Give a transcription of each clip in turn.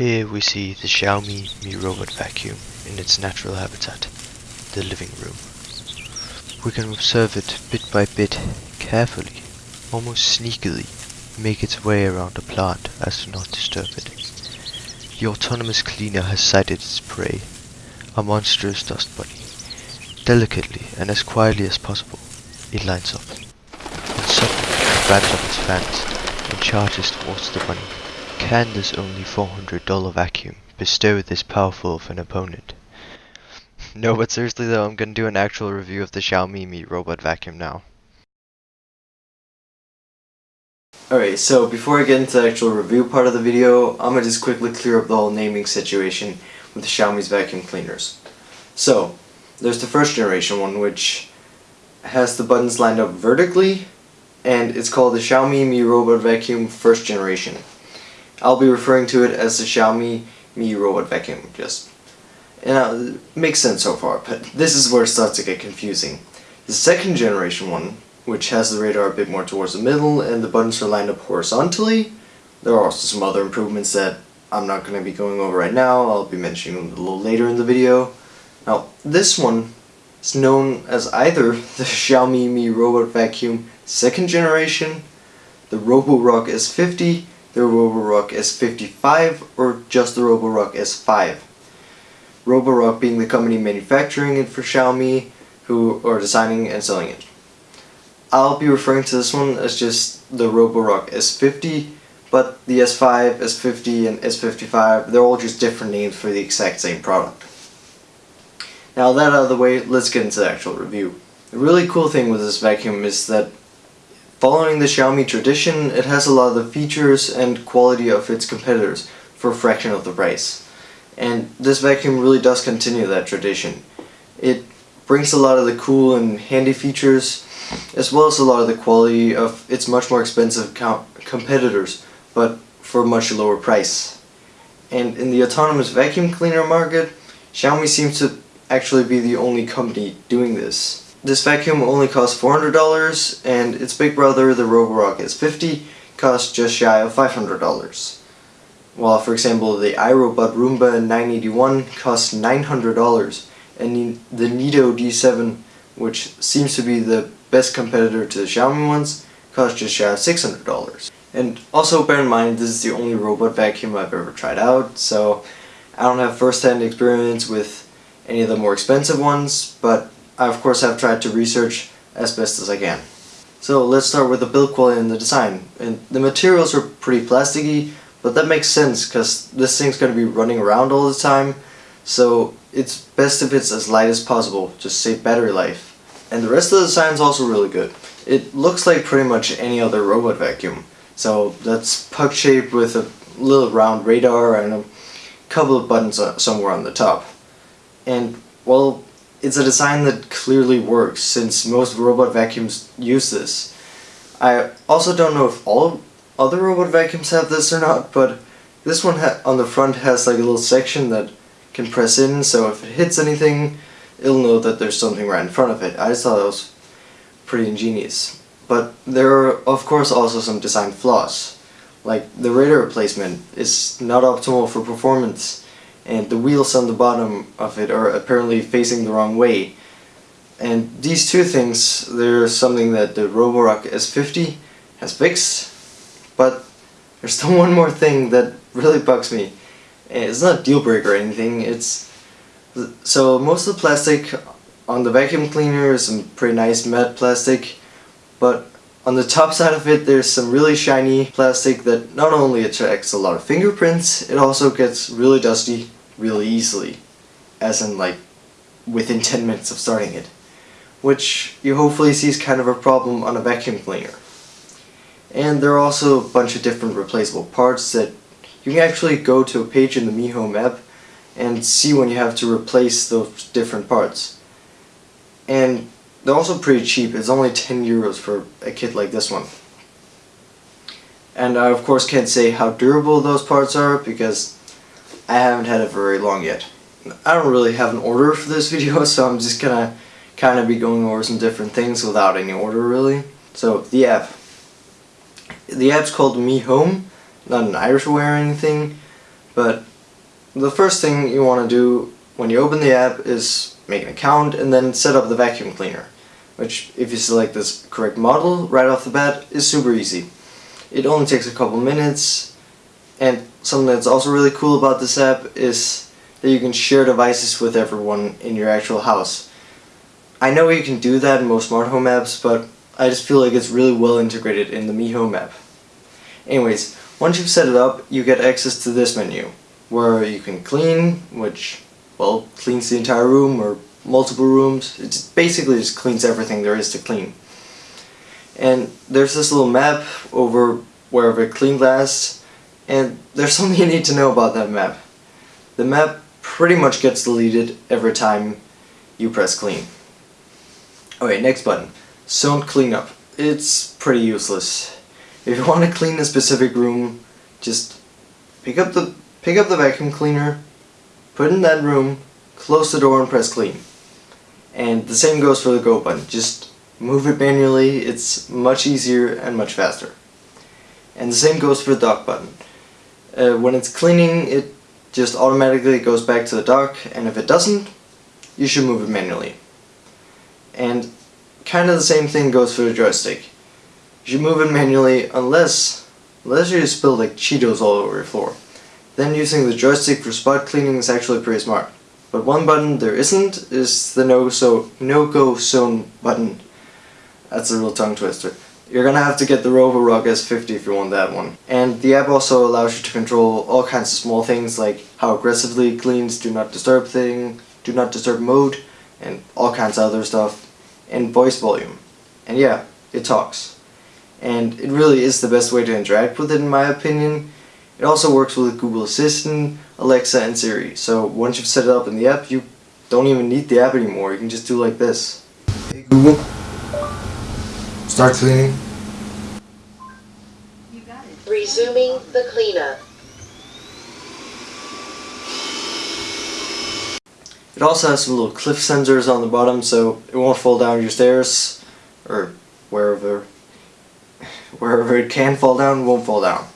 Here we see the Xiaomi Mi Robot Vacuum in its natural habitat, the living room. We can observe it bit by bit, carefully, almost sneakily, make its way around the plant as to not disturb it. The autonomous cleaner has sighted its prey, a monstrous dust bunny. Delicately and as quietly as possible, it lines up. And suddenly it up its fans and charges towards the bunny. Can this only $400 vacuum bestow this powerful of an opponent? No, but seriously though, I'm gonna do an actual review of the Xiaomi Mi Robot Vacuum now. Alright, so before I get into the actual review part of the video, I'm gonna just quickly clear up the whole naming situation with the Xiaomi's vacuum cleaners. So, there's the first generation one which has the buttons lined up vertically and it's called the Xiaomi Mi Robot Vacuum first generation. I'll be referring to it as the Xiaomi Mi Robot Vacuum, just. Uh, it makes sense so far, but this is where it starts to get confusing. The second generation one, which has the radar a bit more towards the middle and the buttons are lined up horizontally, there are also some other improvements that I'm not going to be going over right now, I'll be mentioning them a little later in the video. Now, this one is known as either the Xiaomi Mi Robot Vacuum second generation, the Roborock S50, the Roborock S55 or just the Roborock S5. Roborock being the company manufacturing it for Xiaomi who are designing and selling it. I'll be referring to this one as just the Roborock S50 but the S5, S50 and S55 they're all just different names for the exact same product. Now that out of the way, let's get into the actual review. The really cool thing with this vacuum is that Following the Xiaomi tradition, it has a lot of the features and quality of its competitors for a fraction of the price. And this vacuum really does continue that tradition. It brings a lot of the cool and handy features, as well as a lot of the quality of its much more expensive competitors, but for a much lower price. And in the autonomous vacuum cleaner market, Xiaomi seems to actually be the only company doing this. This vacuum only costs $400 and its big brother, the Roborock S50, costs just shy of $500. While for example the iRobot Roomba 981 costs $900 and the Neato D7, which seems to be the best competitor to the Xiaomi ones, costs just shy of $600. And also bear in mind this is the only robot vacuum I've ever tried out, so I don't have first-hand experience with any of the more expensive ones, but I of course have tried to research as best as I can. So let's start with the build quality and the design. And the materials are pretty plasticky, but that makes sense because this thing's going to be running around all the time. So it's best if it's as light as possible, to save battery life. And the rest of the design is also really good. It looks like pretty much any other robot vacuum. So that's puck shaped with a little round radar and a couple of buttons uh, somewhere on the top. And well, it's a design that clearly works since most robot vacuums use this. I also don't know if all other robot vacuums have this or not, but this one on the front has like a little section that can press in, so if it hits anything, it'll know that there's something right in front of it. I just thought that was pretty ingenious. But there are of course also some design flaws. Like the radar placement is not optimal for performance and the wheels on the bottom of it are apparently facing the wrong way. And these two things, they're something that the Roborock S50 has fixed, but there's still one more thing that really bugs me. It's not a deal breaker or anything, it's... So most of the plastic on the vacuum cleaner is some pretty nice matte plastic, but on the top side of it there's some really shiny plastic that not only attracts a lot of fingerprints, it also gets really dusty really easily, as in like within 10 minutes of starting it, which you hopefully see is kind of a problem on a vacuum cleaner. And there are also a bunch of different replaceable parts that you can actually go to a page in the Mi Home app and see when you have to replace those different parts. And they're also pretty cheap, it's only 10 euros for a kit like this one. And I of course can't say how durable those parts are because I haven't had it very long yet. I don't really have an order for this video, so I'm just gonna kind of be going over some different things without any order really. So, the app. The app's called Me Home, not an Irish way or anything, but the first thing you want to do when you open the app is make an account and then set up the vacuum cleaner which if you select this correct model right off the bat is super easy. It only takes a couple minutes and something that's also really cool about this app is that you can share devices with everyone in your actual house. I know you can do that in most smart home apps but I just feel like it's really well integrated in the Mi Home app. Anyways, once you've set it up you get access to this menu where you can clean, which well cleans the entire room or multiple rooms. It basically just cleans everything there is to clean. And there's this little map over wherever it cleaned last, and there's something you need to know about that map. The map pretty much gets deleted every time you press clean. Okay, next button. Zone cleanup. It's pretty useless. If you want to clean a specific room, just pick up the pick up the vacuum cleaner, put it in that room, close the door and press clean. And the same goes for the go button. Just move it manually. It's much easier and much faster. And the same goes for the dock button. Uh, when it's cleaning, it just automatically goes back to the dock, and if it doesn't, you should move it manually. And kind of the same thing goes for the joystick. You should move it manually unless, unless you spill like Cheetos all over your floor. Then using the joystick for spot cleaning is actually pretty smart. But one button there isn't is the no so no go zone button. That's a real tongue twister. You're gonna have to get the Roborock S50 if you want that one. And the app also allows you to control all kinds of small things like how aggressively it cleans, do not disturb thing, do not disturb mode, and all kinds of other stuff, and voice volume. And yeah, it talks. And it really is the best way to interact with it in my opinion. It also works with Google Assistant, Alexa, and Siri. So once you've set it up in the app, you don't even need the app anymore. You can just do like this. Hey Google, start cleaning. Resuming the cleanup. It also has some little cliff sensors on the bottom so it won't fall down your stairs or wherever wherever it can fall down won't fall down.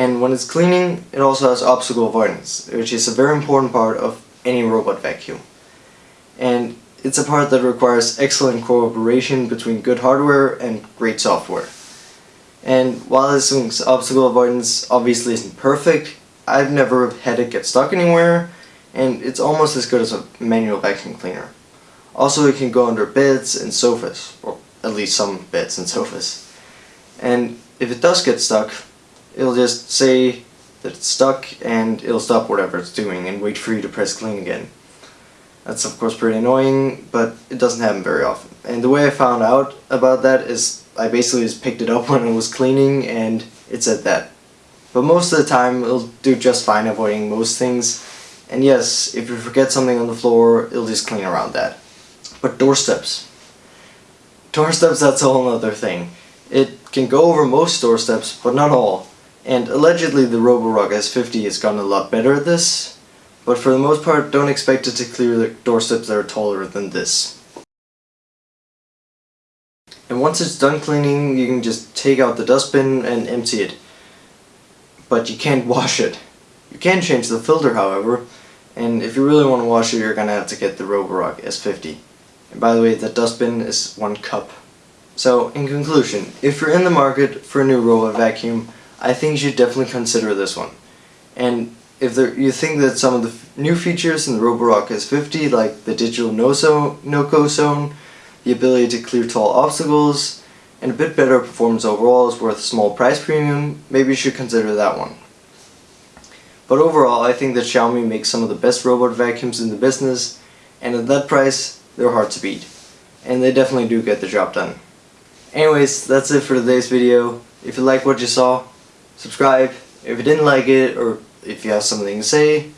And when it's cleaning, it also has obstacle avoidance, which is a very important part of any robot vacuum. And it's a part that requires excellent cooperation between good hardware and great software. And while this obstacle avoidance obviously isn't perfect, I've never had it get stuck anywhere, and it's almost as good as a manual vacuum cleaner. Also it can go under beds and sofas, or at least some beds and sofas. And if it does get stuck, it'll just say that it's stuck and it'll stop whatever it's doing and wait for you to press clean again. That's of course pretty annoying, but it doesn't happen very often. And the way I found out about that is I basically just picked it up when it was cleaning and it said that. But most of the time it'll do just fine avoiding most things. And yes, if you forget something on the floor, it'll just clean around that. But doorsteps. Doorsteps, that's a whole other thing. It can go over most doorsteps, but not all. And allegedly the Roborock S50 has gotten a lot better at this, but for the most part don't expect it to clear the doorsteps that are taller than this. And once it's done cleaning, you can just take out the dustbin and empty it. But you can't wash it. You can change the filter however, and if you really want to wash it you're gonna have to get the Roborock S50. And by the way, the dustbin is one cup. So, in conclusion, if you're in the market for a new robot vacuum, I think you should definitely consider this one. And if there, you think that some of the new features in the Roborock S50, like the digital no-go no zone, the ability to clear tall obstacles, and a bit better performance overall is worth a small price premium, maybe you should consider that one. But overall, I think that Xiaomi makes some of the best robot vacuums in the business, and at that price, they're hard to beat. And they definitely do get the job done. Anyways, that's it for today's video. If you like what you saw, subscribe. If you didn't like it or if you have something to say,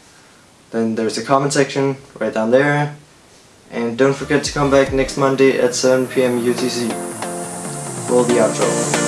then there's a comment section right down there. And don't forget to come back next Monday at 7pm UTC. Roll the outro.